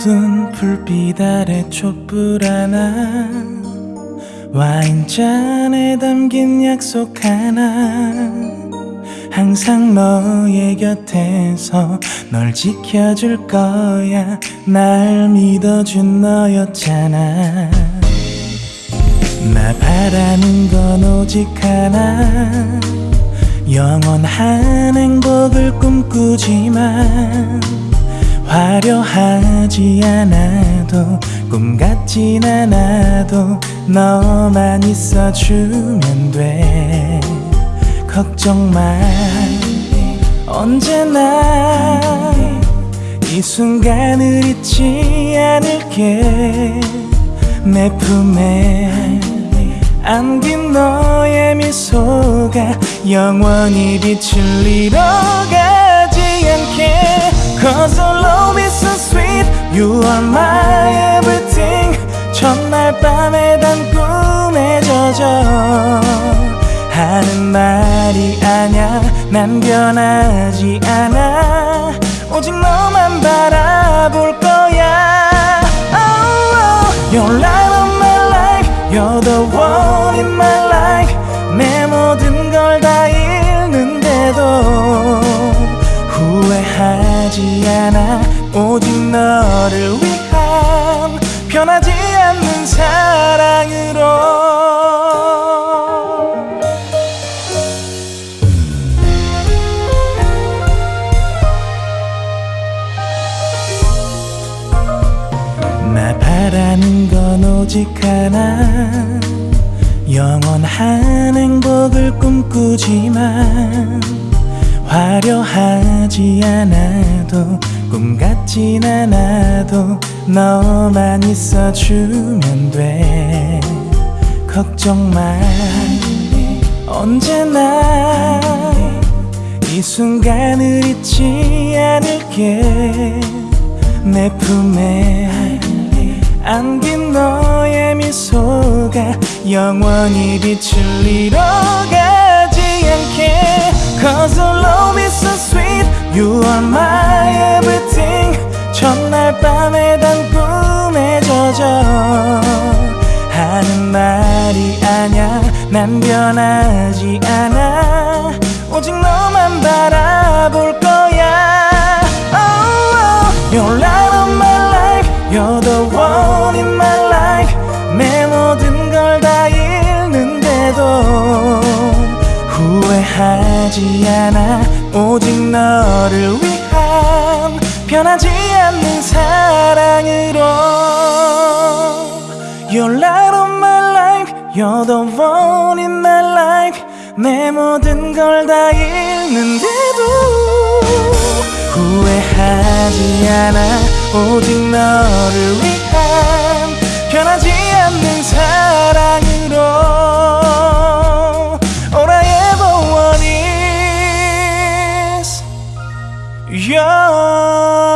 어두운 불빛 아래 촛불 하나 와인잔에 담긴 약속 하나 항상 너의 곁에서 널 지켜줄 거야. 날 믿어준 너였잖아. 나 바라는 건 오직 하나. 영원한 행복을 꿈꾸지만 화려하지 않아도 꿈 같진 않아도 너만 있어주면 돼. 걱정 마 언제나 이 순간을 잊지 않을게. 내 품에 안긴 너의 미소가 영원히 빛을 잃어가지 않게. sweet You are my everything 첫날 밤에 단 꿈에 젖어 하는 말이 아냐 난 변하지 않아 오직 너만 바라볼 거야 oh, oh. You're light of my life You're the one in my life 내 모든 걸다 변하지 않는 사랑으로. 나 바라는 건 오직 하나. 영원한 행복을 꿈꾸지만 화려하지 않아도 꿈 같진 않아도 너만 있어주면 돼. 걱정 마 언제나 이 순간을 잊지 않을게. 내 품에 안긴 너의 미소가 영원히 빛을 잃어가지 않게. Cause our love is so sweet. You are my 밤에 단 꿈에 젖어 하는 말이 아냐 난 변하지 않아. 오직 너만 바라볼 거야. Oh, oh. You're light of my life You're the one in my life 내 모든 걸 다 잃는데도 후회하지 않아. 오직 너를 위한 변하지 않는 사랑으로. You're light of my life You're the one in my life. 내 모든 걸 다 잃는데도 후회하지 않아. 오직 너를 위한 변하지 않는 사랑으로 Yeah.